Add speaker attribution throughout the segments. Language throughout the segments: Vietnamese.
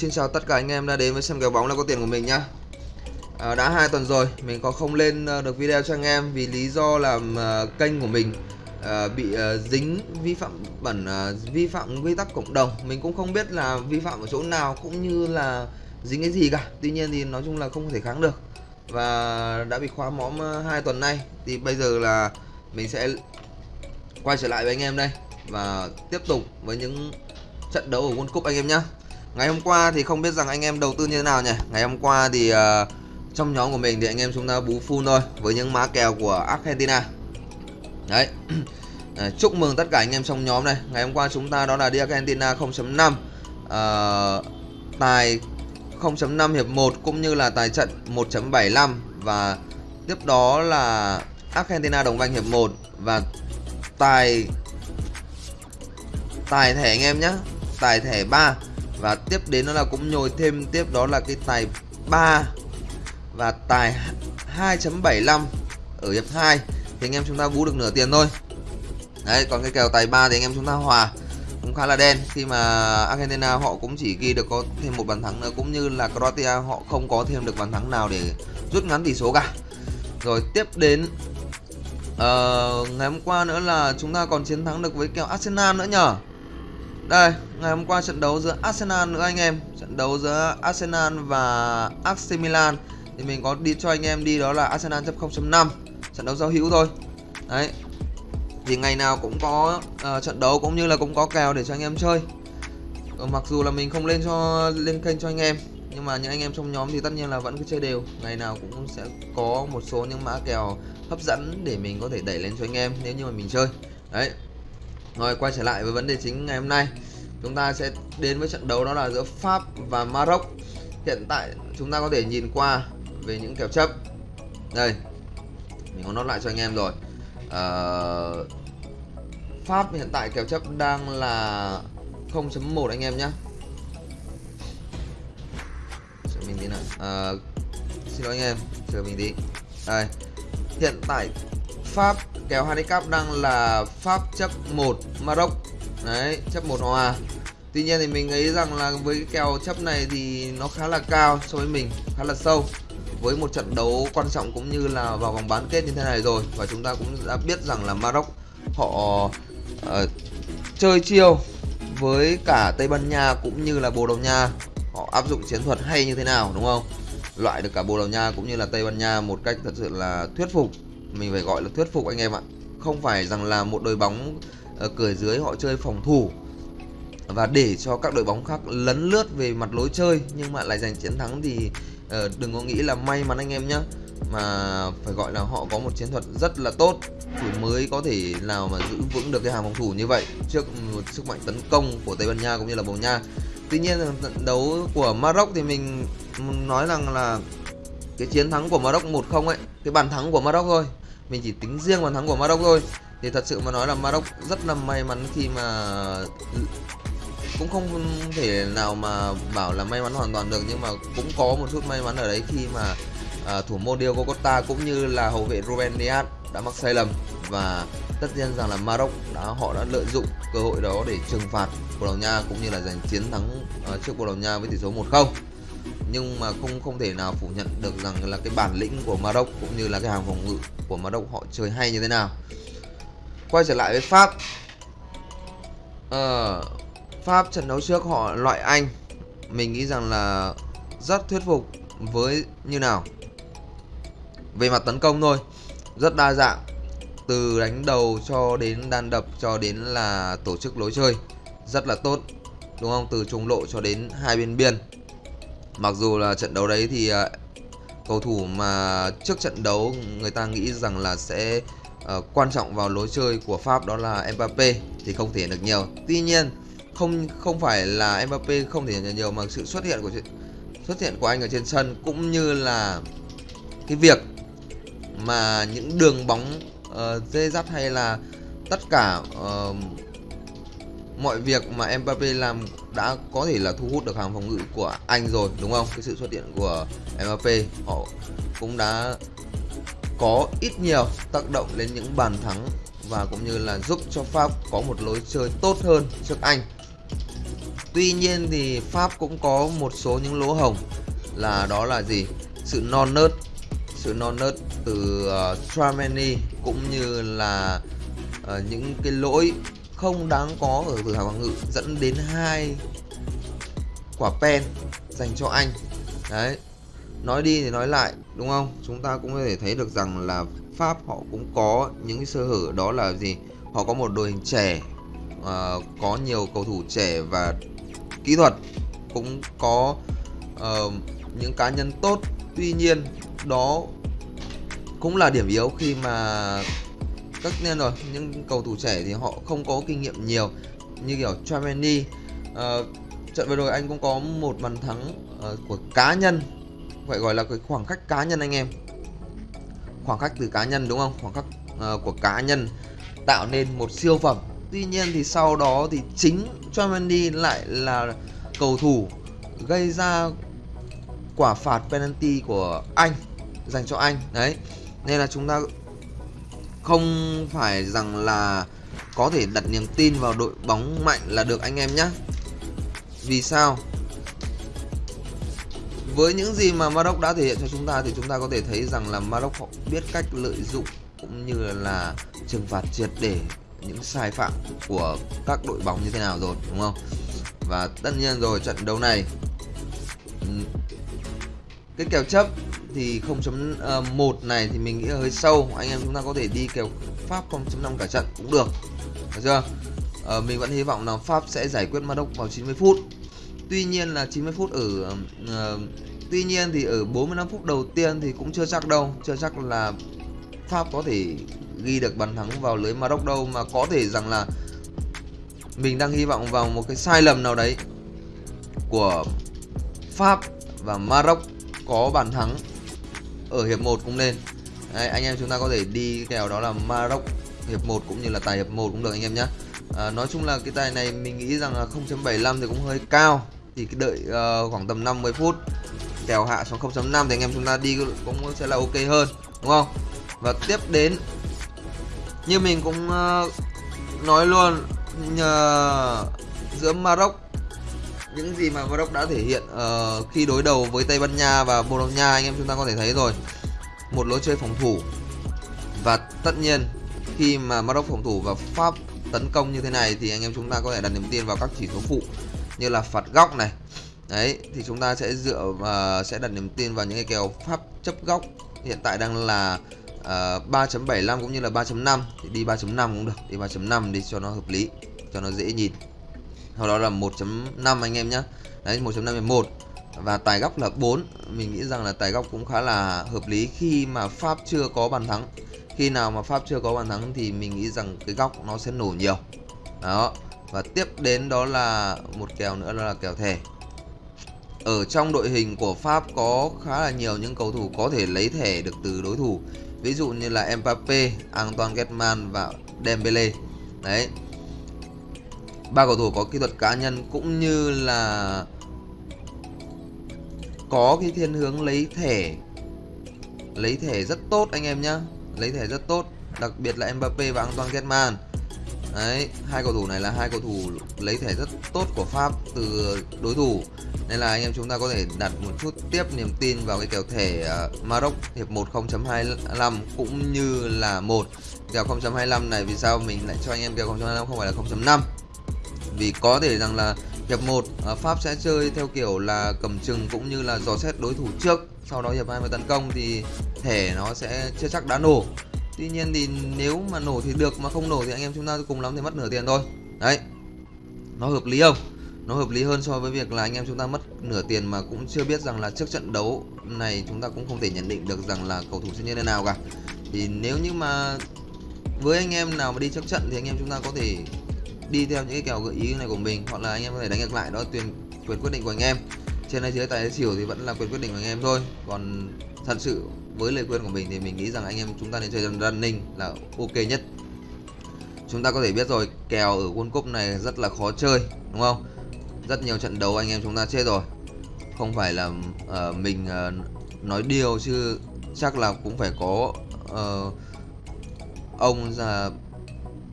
Speaker 1: Xin chào tất cả anh em đã đến với xem kèo bóng là có tiền của mình nhá. À, Đã hai tuần rồi mình có không lên ờ, được video cho anh em vì lý do là uh, kênh của mình uh, bị uh, dính vi phạm bẩn uh, vi phạm quy tắc cộng đồng. Mình cũng không biết là vi phạm ở chỗ nào cũng như là dính cái gì cả. Tuy nhiên thì nói chung là không thể kháng được. Và đã bị khóa mõm hai tuần nay. Thì bây giờ là mình sẽ quay trở lại với anh em đây Và tiếp tục với những trận đấu ở World Cup anh em nhé Ngày hôm qua thì không biết rằng anh em đầu tư như thế nào nhỉ? Ngày hôm qua thì uh, trong nhóm của mình thì anh em chúng ta bú full thôi Với những má kèo của Argentina. Đấy. Ờ, chúc mừng tất cả anh em trong nhóm này. Ngày hôm qua chúng ta đó là đi Argentina 0.5 uh, ờ, Tài 0.5 hiệp 1 cũng như là tài trận 1.75 Và tiếp đó là Argentina đồng banh hiệp 1 Và tài Tài thẻ anh em nhé Tài thẻ 3 và tiếp đến đó là cũng nhồi thêm tiếp đó là cái tài 3 và tài 2.75 ở hiệp 2 thì anh em chúng ta bú được nửa tiền thôi. Đấy còn cái kèo tài 3 thì anh em chúng ta hòa cũng khá là đen. Khi mà Argentina họ cũng chỉ ghi được có thêm một bàn thắng nữa cũng như là Croatia họ không có thêm được bàn thắng nào để rút ngắn tỷ số cả. Rồi tiếp đến uh, ngày hôm qua nữa là chúng ta còn chiến thắng được với kèo Arsenal nữa nhở đây, ngày hôm qua trận đấu giữa Arsenal nữa anh em. Trận đấu giữa Arsenal và AC Milan. Thì mình có đi cho anh em đi đó là Arsenal chấp 0.5 Trận đấu giao hữu thôi. Đấy. Thì ngày nào cũng có uh, trận đấu cũng như là cũng có kèo để cho anh em chơi. Ừ, Mặc dù là mình không lên cho lên kênh cho anh em Nhưng mà những anh em trong nhóm thì tất nhiên là vẫn cứ chơi đều. Ngày nào cũng sẽ có một số những mã kèo hấp dẫn để mình có thể đẩy lên cho anh em nếu như mà mình chơi. Đấy rồi quay trở lại với vấn đề chính ngày hôm nay. Chúng ta sẽ đến với trận đấu đó là giữa Pháp và Maroc. Hiện tại chúng ta có thể nhìn qua về những kèo chấp. Đây Mình có nốt lại cho anh em rồi. À, Pháp hiện tại kèo chấp đang là 0.1 anh em nhé Chờ mình tí nào. À, Xin lỗi anh em Chờ mình tí. Đây Hiện tại Pháp kèo handicap đang là Pháp chấp 1 Maroc. Đấy, chấp 1 hòa Tuy nhiên thì mình nghĩ rằng là với cái kèo chấp này thì nó khá là cao so với mình, khá là sâu. Với một trận đấu quan trọng cũng như là vào vòng bán kết như thế này rồi. Và chúng ta cũng đã biết rằng là Maroc họ uh, chơi chiêu với cả Tây Ban Nha cũng như là Bồ Đào Nha. Họ áp dụng chiến thuật hay như thế nào đúng không? Loại được cả Bồ Đào Nha cũng như là Tây Ban Nha một cách thật sự là thuyết phục mình phải gọi là thuyết phục anh em ạ. Không phải rằng là một đội bóng ờ, ở cửa dưới họ chơi phòng thủ và để cho các đội bóng khác lấn lướt về mặt lối chơi nhưng mà lại giành chiến thắng thì ờ, đừng có nghĩ là may mắn anh em nhé mà phải gọi là họ có một chiến thuật rất là tốt thì mới có thể nào mà giữ vững được cái hàng phòng thủ như vậy trước một sức mạnh tấn công của Tây Ban Nha cũng như là Bồ Nha. Tuy nhiên trận đấu của Maroc thì mình nói rằng là cái chiến thắng của Maroc 1-0 ấy, cái bàn thắng của Maroc thôi mình chỉ tính riêng bàn thắng của Maroc thôi. Thì thật sự mà nói là Maroc rất là may mắn khi mà cũng không thể nào mà bảo là may mắn hoàn toàn được nhưng mà cũng có một chút may mắn ở đấy khi mà à, thủ môn Diego Costa cũng như là hậu vệ Ruben Dias đã mắc sai lầm. Và tất nhiên rằng là Maroc đã họ đã lợi dụng cơ hội đó để trừng phạt Bồ Đào Nha cũng như là giành chiến thắng uh, trước Bồ Đào Nha với tỷ số 1-0 nhưng mà không không thể nào phủ nhận được rằng là cái bản lĩnh của Maroc cũng như là cái hàng phòng ngự của Maroc họ chơi hay như thế nào. Quay trở lại với Pháp. Ờ, Pháp trận đấu trước họ loại Anh. Mình nghĩ rằng là rất thuyết phục với như nào? Về mặt tấn công thôi. Rất đa dạng. Từ đánh đầu cho đến đan đập cho đến là tổ chức lối chơi. Rất là tốt. Đúng không? Từ trung lộ cho đến hai bên biên. Mặc dù là trận đấu đấy thì uh, cầu thủ mà trước trận đấu người ta nghĩ rằng là sẽ uh, quan trọng vào lối chơi của Pháp đó là Mbappe thì không thể được nhiều. Tuy nhiên không không phải là Mbappe không thể nhận nhiều mà sự xuất hiện của xuất hiện của anh ở trên sân cũng như là cái việc mà những đường bóng uh, dê dắt hay là tất cả uh, mọi việc mà Mbappe làm đã có thể là thu hút được hàng phòng ngự của anh rồi đúng không? Cái sự xuất hiện của Mbappe họ cũng đã có ít nhiều tác động đến những bàn thắng và cũng như là giúp cho Pháp có một lối chơi tốt hơn trước Anh. tuy nhiên thì pháp cũng có một số những lỗ hồng là đó là gì sự non nớt sự non nớt từ ờ, uh, Tramani cũng như là uh, những cái lỗi không đáng có ở từ hàng phòng ngự dẫn đến hai quả pen dành cho anh. Đấy nói đi thì nói lại đúng không? Chúng ta cũng có thể thấy được rằng là pháp họ cũng có những cái sơ hở đó là gì? Họ có một đội hình trẻ uh, có nhiều cầu thủ trẻ và kỹ thuật cũng có uh, những cá nhân tốt. Tuy nhiên đó cũng là điểm yếu khi mà tất nhiên rồi những cầu thủ trẻ thì họ không có kinh nghiệm nhiều như kiểu Chameni uh, ờ, trận vừa rồi anh cũng có một bàn thắng uh, của cá nhân phải gọi là cái khoảng cách cá nhân anh em. Khoảng cách từ cá nhân đúng không? Khoảng cách uh, của cá nhân tạo nên một siêu phẩm. Tuy nhiên thì sau đó thì chính Chameni lại là cầu thủ gây ra quả phạt penalty của anh dành cho anh. Đấy nên là chúng ta không phải rằng là có thể đặt niềm tin vào đội bóng mạnh là được anh em nhé vì sao? Với những gì mà Maroc đã thể hiện cho chúng ta thì chúng ta có thể thấy rằng là Maroc họ biết cách lợi dụng cũng như là trừng phạt triệt để những sai phạm của các đội bóng như thế nào rồi, đúng không? Và tất nhiên rồi, trận đấu này cái kèo chấp thì 0.1 ờ, này thì mình nghĩ là hơi sâu. Anh em chúng ta có thể đi kèo Pháp 0.5 cả trận cũng được. Được chưa? À, mình vẫn hy vọng là Pháp sẽ giải quyết Maroc vào 90 phút. Tuy nhiên là 90 phút ở uh, tuy nhiên thì ở 45 phút đầu tiên thì cũng chưa chắc đâu. Chưa chắc là Pháp có thể ghi được bàn thắng vào lưới Maroc đâu mà có thể rằng là mình đang hy vọng vào một cái sai lầm nào đấy của Pháp và Maroc có bàn thắng ở hiệp 1 cũng nên. Đấy, anh em chúng ta có thể đi kèo đó là Maroc hiệp 1 cũng như là tài hiệp 1 cũng được anh em nhé à, nói chung là cái tài này mình nghĩ rằng là 0.75 thì cũng hơi cao. Thì cái đợi uh, khoảng tầm 50 phút kèo hạ xuống 0.5 thì anh em chúng ta đi cũng sẽ là ok hơn đúng không? Và tiếp đến như mình cũng uh, nói luôn nhờ giữa Maroc những gì mà Maroc đã thể hiện uh, khi đối đầu với Tây Ban Nha và Bồ Đào Nha anh em chúng ta có thể thấy rồi. Một lối chơi phòng thủ. Và tất nhiên khi mà Maroc phòng thủ và Pháp tấn công như thế này thì anh em chúng ta có thể đặt niềm tin vào các chỉ số phụ như là phạt góc này. Đấy thì chúng ta sẽ dựa uh, sẽ đặt niềm tin vào những cái kèo Pháp chấp góc. Hiện tại đang là ờ, uh, 3.75 cũng như là 3.5 thì đi 3.5 cũng được đi 3.5 đi cho nó hợp lý cho nó dễ nhìn sau đó là 1.5 anh em nhé đấy 1.5 1 và tài góc là 4 mình nghĩ rằng là tài góc cũng khá là hợp lý khi mà Pháp chưa có bàn thắng. Khi nào mà Pháp chưa có bàn thắng thì mình nghĩ rằng cái góc nó sẽ nổ nhiều. Đó. Và tiếp đến đó là một kèo nữa đó là kèo thẻ. Ở trong đội hình của Pháp có khá là nhiều những cầu thủ có thể lấy thẻ được từ đối thủ. Ví dụ như là Mbappe, Antoine Griezmann và Dembele đấy ba cầu thủ có kỹ thuật cá nhân cũng như là có cái thiên hướng lấy thẻ lấy thẻ rất tốt anh em nhá. Lấy thẻ rất tốt, đặc biệt là Mbappe và Antoine Griezmann. Đấy, hai cầu thủ này là hai cầu thủ lấy thẻ rất tốt của Pháp từ đối thủ. Nên là anh em chúng ta có thể đặt một chút tiếp niềm tin vào cái kèo thẻ ờ, Maroc hiệp 1 0.25 cũng như là một. Kèo 0.25 này vì sao mình lại cho anh em kèo 0.25 không phải là 0.5 vì có thể rằng là hiệp 1 ờ, Pháp sẽ chơi theo kiểu là cầm chừng cũng như là dò xét đối thủ trước, sau đó hiệp 2 mới tấn công thì thẻ nó sẽ chưa chắc đã nổ. Tuy nhiên thì nếu mà nổ thì được, mà không nổ thì anh em chúng ta cùng lắm thì mất nửa tiền thôi. Đấy. Nó hợp lý không? Nó hợp lý hơn so với việc là anh em chúng ta mất nửa tiền mà cũng chưa biết rằng là trước trận đấu này chúng ta cũng không thể nhận định được rằng là cầu thủ sẽ như thế nào cả. Thì nếu như mà với anh em nào mà đi trước trận thì anh em chúng ta có thể đi theo những cái kèo gợi ý này của mình hoặc là anh em có thể đánh ngược lại đó quyền quyền quyết định của anh em. Trên hay dưới tài xỉu thì vẫn là quyền quyết định của anh em thôi. Còn thật sự với lời khuyên của mình thì mình nghĩ rằng anh em chúng ta nên chơi running là ok nhất. Chúng ta có thể biết rồi kèo ở World Cup này rất là khó chơi đúng không? Rất nhiều trận đấu anh em chúng ta chết rồi. Không phải là uh, mình uh, nói điều chứ chắc là cũng phải có uh, ông là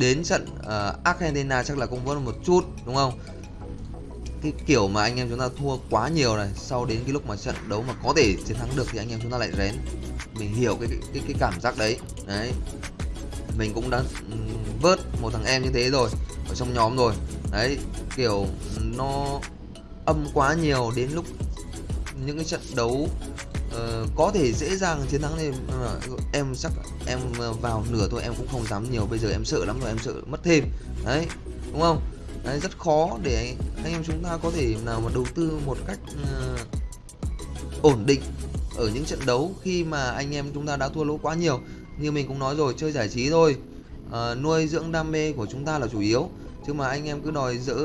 Speaker 1: đến trận uh, Argentina chắc là cũng vẫn một chút đúng không? Cái kiểu mà anh em chúng ta thua quá nhiều này sau đến cái lúc mà trận đấu mà có thể chiến thắng được thì anh em chúng ta lại rén. Mình hiểu cái cái cái cảm giác đấy. Đấy. Mình cũng đã vớt một thằng em như thế rồi ở trong nhóm rồi. Đấy kiểu nó âm quá nhiều đến lúc những cái trận đấu uh, có thể dễ dàng chiến thắng thêm uh, em chắc em ờ, vào nửa thôi em cũng không dám nhiều. Bây giờ em sợ lắm rồi em sợ mất thêm. Đấy đúng không? Đấy rất khó để anh em chúng ta có thể nào mà đầu tư một cách uh, ổn định ở những trận đấu khi mà anh em chúng ta đã thua lỗ quá nhiều. Như mình cũng nói rồi chơi giải trí thôi. Uh, nuôi dưỡng đam mê của chúng ta là chủ yếu. Chứ mà anh em cứ đòi dỡ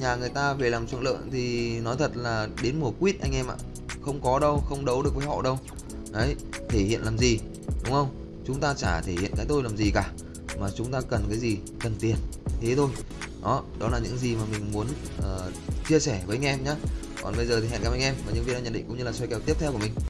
Speaker 1: nhà người ta về làm chuộng lợn thì nói thật là đến mùa quýt anh em ạ không có đâu không đấu được với họ đâu. Đấy thể hiện làm gì đúng không? Chúng ta chả thể hiện cái tôi làm gì cả mà chúng ta cần cái gì? Cần tiền thế thôi. Đó đó là những gì mà mình muốn uh, chia sẻ với anh em nhé còn bây giờ thì hẹn gặp anh em và những video nhận định cũng như là xoay kèo tiếp theo của mình.